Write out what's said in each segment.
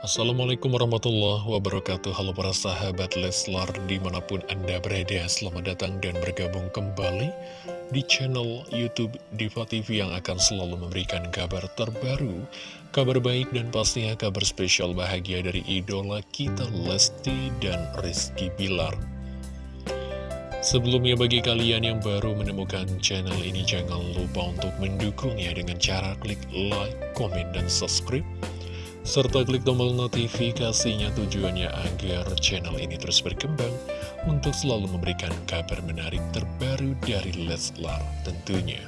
Assalamualaikum warahmatullahi wabarakatuh. Halo para sahabat Leslar di mana pun anda berada Selamat datang dan bergabung kembali di channel Youtube Diva TV Yang akan selalu memberikan kabar terbaru Kabar baik dan pastinya kabar spesial bahagia dari idola kita Lesti dan Rizky Bilar. Sebelumnya bagi kalian yang baru menemukan channel ini Jangan lupa untuk mendukungnya dengan cara klik like, komen, dan subscribe serta klik tombol notifikasinya tujuannya agar channel ini terus berkembang untuk selalu memberikan kabar menarik terbaru dari Leslar tentunya.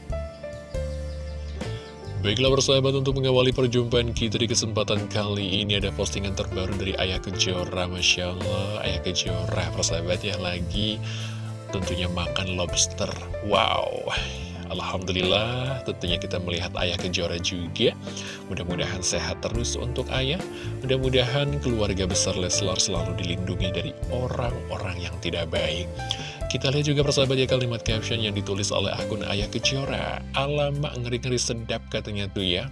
Baiklah persahabat untuk mengawali perjumpaan kita di kesempatan kali ini ada postingan terbaru dari Ayah Kejora Masya Allah Ayah Kejora persahabat ya lagi tentunya makan lobster. Wow Alhamdulillah tentunya kita melihat ayah kejora juga. Mudah-mudahan sehat terus untuk ayah. Mudah-mudahan keluarga besar Leslar selalu dilindungi dari orang-orang yang tidak baik. Kita lihat juga persahabat ya kalimat caption yang ditulis oleh akun ayah kejora. Alamak ngeri-ngeri sedap katanya tuh ya.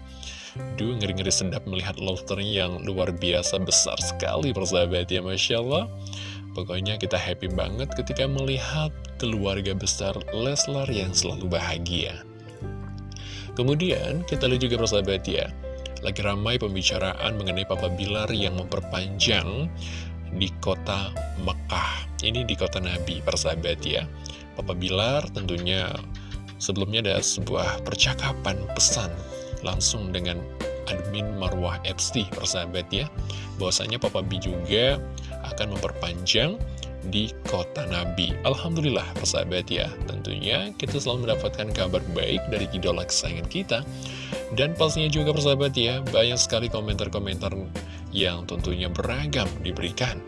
Duh ngeri-ngeri sedap melihat lobsternya yang luar biasa besar sekali persahabat ya Masya Allah Pokoknya kita happy banget ketika melihat keluarga besar Leslar yang selalu bahagia. Kemudian kita lihat juga persahabat ya, lagi ramai pembicaraan mengenai Papa Bilar yang memperpanjang di kota Mekah. Ini di kota Nabi, persahabat ya. Papa Bilar tentunya sebelumnya ada sebuah percakapan pesan langsung dengan admin Marwah FC, persahabat ya. Bahwasanya Papa B juga akan memperpanjang di kota Nabi. Alhamdulillah persahabat ya, tentunya kita selalu mendapatkan kabar baik dari idola kesayangan kita. Dan pastinya juga persahabat ya, banyak sekali komentar-komentar yang tentunya beragam diberikan.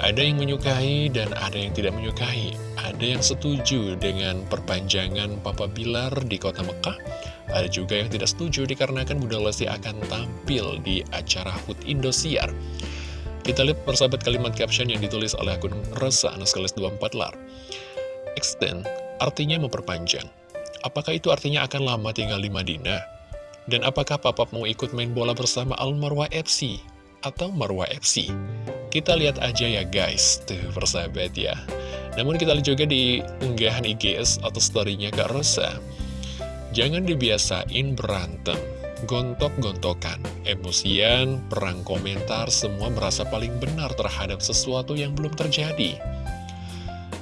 Ada yang menyukai dan ada yang tidak menyukai. Ada yang setuju dengan perpanjangan Papa Bilar di kota Mekah. Ada juga yang tidak setuju dikarenakan Bunda Lesti akan tampil di acara HUT Indosiar. Kita lihat persahabat kalimat caption yang ditulis oleh akun Resa Anaskalis 24 Lar. Extend artinya memperpanjang. Apakah itu artinya akan lama tinggal di Madinah? Dan apakah Papa mau ikut main bola bersama Al Marwah FC atau Marwah FC? Kita lihat aja ya guys, tuh persahabat ya. Namun kita lihat juga di unggahan IGS atau story-nya Kak Rosa. Jangan dibiasain berantem gontok-gontokan, emosian, perang komentar, semua merasa paling benar terhadap sesuatu yang belum terjadi.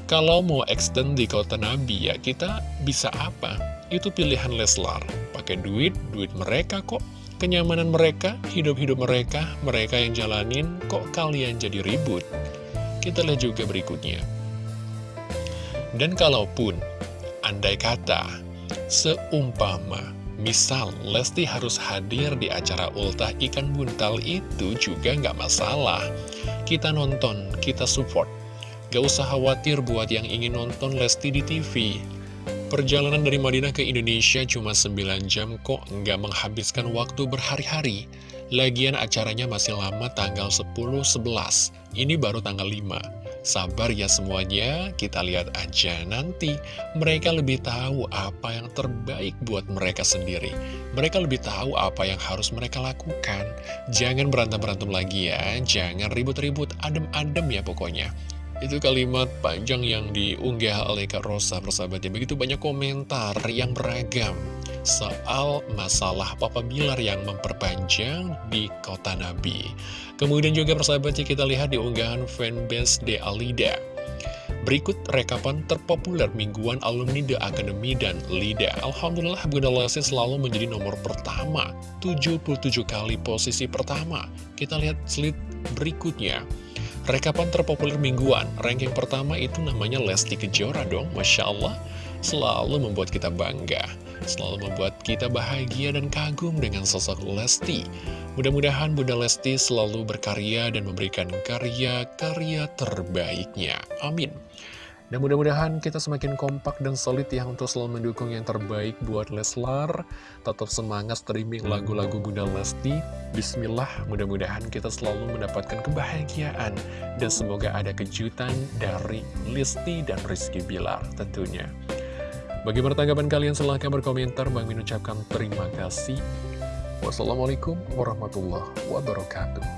Kalau mau extend di kota Nabi ya kita bisa apa? Itu pilihan Leslar. Pakai duit, duit mereka kok. Kenyamanan mereka, hidup-hidup mereka, mereka yang jalanin, kok kalian jadi ribut? Kita lihat juga berikutnya. Dan kalaupun, andai kata, seumpama Misal, Lesti harus hadir di acara ultah ikan buntal itu juga nggak masalah. Kita nonton, kita support. Gak usah khawatir buat yang ingin nonton Lesti di TV. Perjalanan dari Madinah ke Indonesia cuma 9 jam kok nggak menghabiskan waktu berhari-hari. Lagian acaranya masih lama tanggal 10-11, ini baru tanggal 5. Sabar ya semuanya, kita lihat aja nanti mereka lebih tahu apa yang terbaik buat mereka sendiri. Mereka lebih tahu apa yang harus mereka lakukan. Jangan berantem-berantem lagi ya, jangan ribut-ribut, adem-adem ya pokoknya. Itu kalimat panjang yang diunggah oleh Kak Rosa persahabatnya. Begitu banyak komentar yang beragam soal masalah Papa Bilar yang memperpanjang di kota Nabi. Kemudian juga persahabatnya kita lihat di unggahan fanbase De Alida. Berikut rekapan terpopuler mingguan alumni The Academy dan Lida. Alhamdulillah Bunda Lesti selalu menjadi nomor pertama, 77 kali posisi pertama. Kita lihat slide berikutnya. Rekapan terpopuler mingguan, ranking pertama itu namanya Lesti Kejora dong, Masya Allah. Selalu membuat kita bangga selalu membuat kita bahagia dan kagum dengan sosok Lesti. Mudah-mudahan Bunda Lesti selalu berkarya dan memberikan karya-karya terbaiknya. Amin. Dan mudah-mudahan kita semakin kompak dan solid ya untuk selalu mendukung yang terbaik buat Leslar. Tetap semangat streaming lagu-lagu Bunda Lesti. Bismillah, mudah-mudahan kita selalu mendapatkan kebahagiaan. Dan semoga ada kejutan dari Lesti dan Rizky Bilar tentunya. Bagaimana tanggapan kalian? Silahkan berkomentar. Bang Min ucapkan terima kasih. Wassalamualaikum warahmatullahi wabarakatuh.